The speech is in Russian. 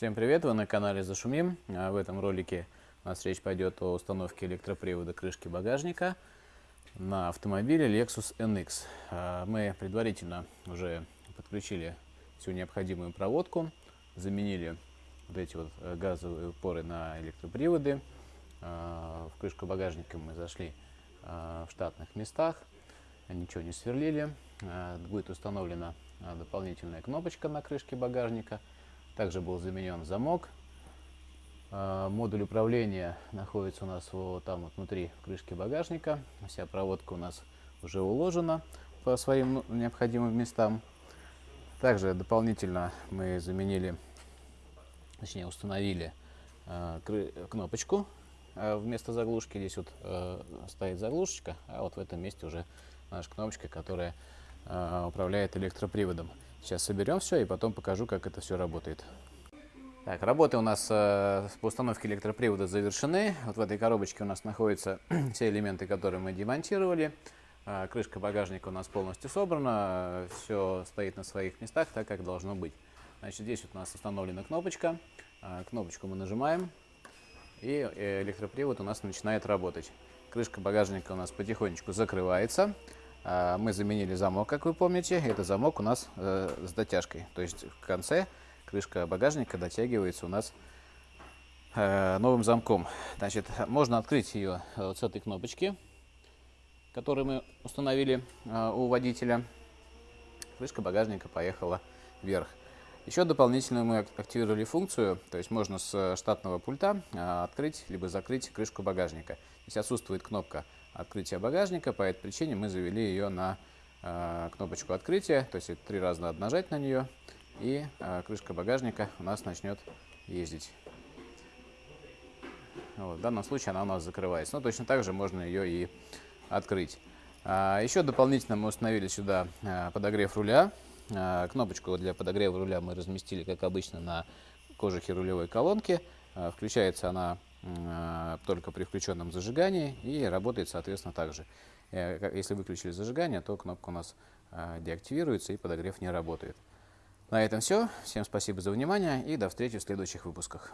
Всем привет, вы на канале Зашумим. А В этом ролике у нас речь пойдет о установке электропривода крышки багажника на автомобиле Lexus NX. А, Мы предварительно уже подключили всю необходимую проводку, заменили вот эти вот э, газовые упоры на электроприводы. А, В крышку багажника мы зашли в штатных местах, ничего не сверлили. Будет установлена дополнительная кнопочка на крышке багажника. Также был заменен замок. А, Модуль управления находится у нас вот там вот внутри крышки багажника. Вся проводка у нас уже уложена по своим ну, необходимым местам. Также дополнительно мы заменили, точнее установили а, кнопочку а, вместо заглушки. Здесь вот стоит заглушечка, а вот в этом месте уже наша кнопочка, которая управляет электроприводом. Сейчас соберем все и потом покажу, как это все работает. Так, работы у нас э, по установке электропривода завершены. Вот в этой коробочке у нас находятся все элементы, которые мы демонтировали. Э, крышка багажника у нас полностью собрана, все стоит на своих местах, так как должно быть. Значит, здесь вот у нас установлена кнопочка. Э, кнопочку мы нажимаем, и э, электропривод у нас начинает работать. Крышка багажника у нас потихонечку закрывается. А, Мы заменили замок, как вы помните. Это замок у нас э, с дотяжкой. То есть в конце крышка багажника дотягивается у нас э, новым замком. Значит, можно открыть ее э, с этой кнопочки, которую мы установили у водителя. Крышка багажника поехала вверх. Еще дополнительно мы ак- активировали функцию, то есть можно с штатного пульта открыть либо закрыть крышку багажника. Здесь отсутствует кнопка открытия багажника, по этой причине мы завели ее на а, кнопочку открытия, то есть три раза надо нажать на нее, и а, крышка багажника у нас начнет ездить. Вот, в данном случае она у нас закрывается, но точно так же можно ее и открыть. А, еще дополнительно мы установили сюда а, подогрев руля. А, Кнопочку для подогрева руля мы разместили, как обычно, на кожухе рулевой колонки. Включается она только при включенном зажигании и работает, соответственно, также. Э, ка- Если выключили зажигание, то кнопка у нас а, деактивируется и подогрев не работает. На этом все. Всем спасибо за внимание и до встречи в следующих выпусках.